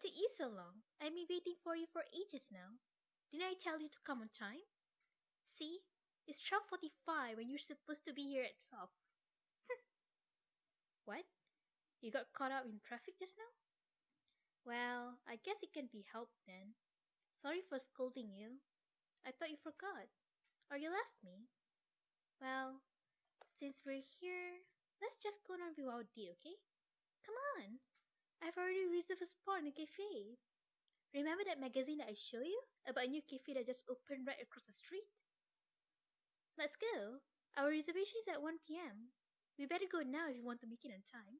What took you so long? I've been waiting for you for ages now. Didn't I tell you to come on time? See, it's twelve forty five, and you're supposed to be here at twelve. What? You got caught up in traffic just now? Well, I guess it can't be helped then. Sorry for scolding you. I thought you forgot. Or you left me. Well, since we're here, let's just go on without date, okay? Come on! I've already reserved a spot in the cafe. Remember that magazine that I showed you about a new cafe that just opened right across the street? Let's go. Our reservation is at 1 p.m. We better go now if we want to make it on time.